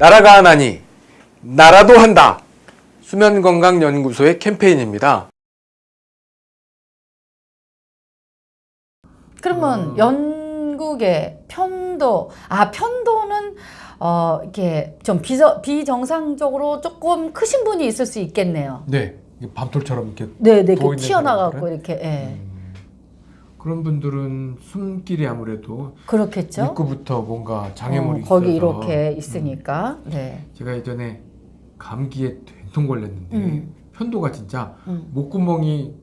나라가 하나니 나라도 한다. 수면건강연구소의 캠페인입니다. 그러면 영국의 편도 아 편도는 어 이렇게 좀 비저, 비정상적으로 조금 크신 분이 있을 수 있겠네요. 네, 밤톨처럼 이렇게 네, 네, 이렇게 튀어나가고 사람들은? 이렇게 예. 음, 그런 분들은 숨길이 아무래도 그렇겠죠. 입구부터 뭔가 장애물이 어, 거기 있어서 이렇게 있으니까. 네. 음, 제가 예전에 감기에 된통 걸렸는데 음. 편도가 진짜 음. 목구멍이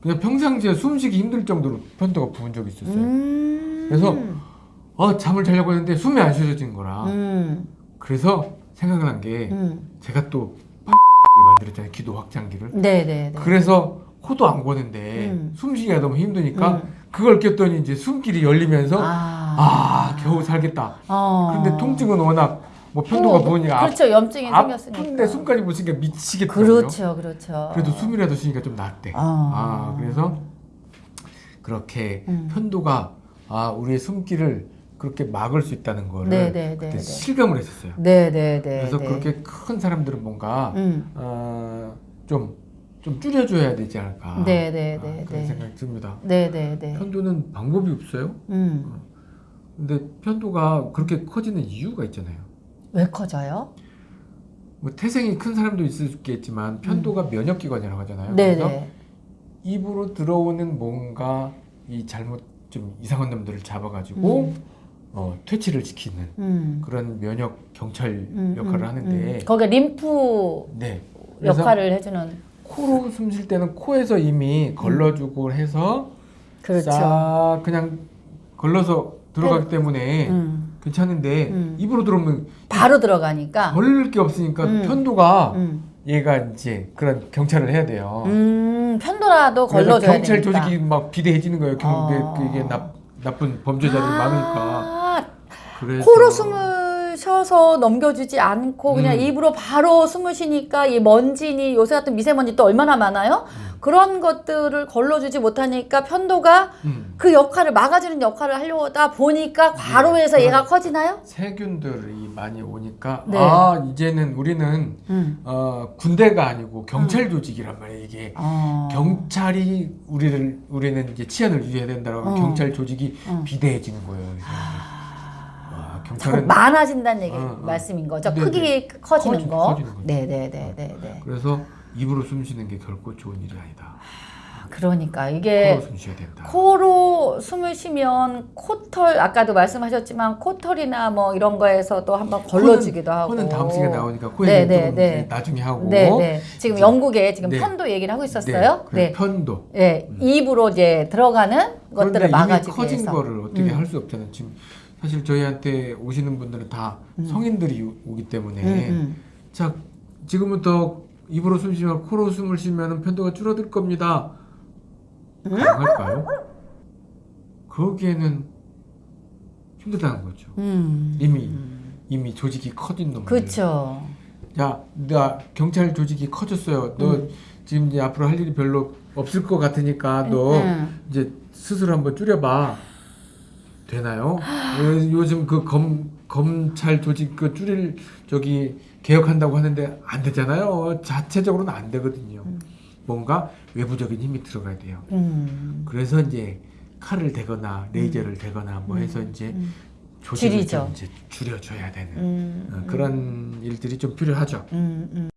그냥 평상시에 숨쉬기 힘들 정도로 편도가 부은 적이 있었어요. 음. 그래서 어, 잠을 자려고 했는데 숨이 안 쉬어진 거라. 음. 그래서 생각난 게 음. 제가 또을 만들었잖아요. 기도 확장기를. 네, 네, 네. 그래서 코도 안 고는데 음. 숨쉬기가 너무 힘드니까 음. 그걸 꼈더니 이제 숨길이 열리면서 아, 아. 겨우 살겠다. 어. 근데 통증은 워낙 뭐 편도가 어, 부으니까 그렇죠. 염증이 아, 생겼으니까. 아픈데 숨까지 못 쉬니까 미치겠더라고요. 그렇죠. 그렇죠. 그래도 숨이라도 쉬니까 좀 낫대. 아. 아 그래서 그렇게 음. 편도가 아 우리의 숨길을 그렇게 막을 수 있다는 거를 네, 네, 네, 그때 네. 실감을 했었어요. 네, 네, 네. 그래서 네. 그렇게 큰 사람들은 뭔가 음. 어, 좀, 좀 줄여줘야 되지 않을까. 네, 네, 아, 네, 그런 네. 생각이 듭니다. 네, 네, 네. 편도는 방법이 없어요. 음. 근데 편도가 그렇게 커지는 이유가 있잖아요. 왜 커져요? 뭐 태생이 큰 사람도 있을 수 있겠지만 편도가 면역기관이라고 하잖아요. 음. 네, 그래서 네. 입으로 들어오는 뭔가 이 잘못 좀 이상한 놈들을 잡아가지고 음. 어, 퇴치를 시키는 음. 그런 면역 경찰 음, 역할을 음, 하는데 음. 거기에 림프 네. 역할을 해주는 코로 숨 쉴 때는 코에서 이미 걸러주고 해서 그렇죠. 싹 그냥 걸러서 들어가기 때문에 음. 괜찮은데 음. 입으로 들어오면 바로 들어가니까. 걸릴 게 없으니까 음. 편도가 음. 얘가 이제 그런 경찰을 해야 돼요. 음, 편도라도 걸러줘야 경찰 되니까. 조직이 막 비대해지는 거예요. 경, 어. 그- 이게 나, 나쁜 범죄자들이 많으니까. 아, 그래서 코로 숨을 쉬어서 넘겨주지 않고 그냥 음. 입으로 바로 숨을 쉬니까 이 먼지니 요새 같은 미세먼지 또 얼마나 많아요? 그런 것들을 걸러주지 못하니까 편도가 음. 그 역할을 막아주는 역할을 하려고 하다 보니까 과로해서 네, 얘가 커지나요? 세균들이 많이 오니까 네. 아 이제는 우리는 음. 어, 군대가 아니고 경찰 조직이란 말이에요. 이게 어. 경찰이 우리를 우리는 이제 치안을 유지해야 된다고 하면 어. 경찰 조직이 어. 비대해지는 거예요. 경찰은 많아진다는 얘기 어, 어. 말씀인 거죠. 네, 크기 네. 커지는 커지- 거. 커지는 거죠. 네네네 네. 네. 그래서 입으로 숨 쉬는 게 결코 좋은 일이 아니다. 그러니까 이게 코로 숨 쉬어야 된다. 코로 숨을 쉬면 코털 아까도 말씀하셨지만 코털이나 뭐 이런 거에서도 한번 걸러주기도 하고. 코는 다음 시간에 나오니까 네, 네, 네, 좀 네. 이제 나중에 하고 네, 네. 지금 영국에 지금 네. 편도 얘기를 하고 있었어요. 네, 네. 편도. 네. 입으로 이제 들어가는 것들을 막아주기 커진 위해서. 거를 어떻게 음. 할수 없잖아요. 지금 사실 저희한테 오시는 분들은 다 성인들이 오- 오기 때문에 음, 음. 자 지금부터 입으로 숨 쉬면 코로 숨을 쉬면 편도가 줄어들 겁니다. 가능할까요? 거기에는 힘들다는 거죠. 음. 이미 이미 조직이 커진 놈들. 그렇죠. 야, 나 경찰 조직이 커졌어요. 너 음. 지금 이제 앞으로 할 일이 별로 없을 것 같으니까 너 음. 이제 스스로 한번 줄여봐. 되나요? 요- 요즘 그 검, 검찰 조직 그 줄일 저기 개혁한다고 하는데 안 되잖아요. 자체적으로는 안 되거든요. 뭔가 외부적인 힘이 들어가야 돼요. 음. 그래서 이제 칼을 대거나 레이저를 대거나 뭐 해서 이제 음. 조직을 줄이죠. 좀 이제 줄여줘야 되는 음. 어, 그런 일들이 좀 필요하죠. 음. 음.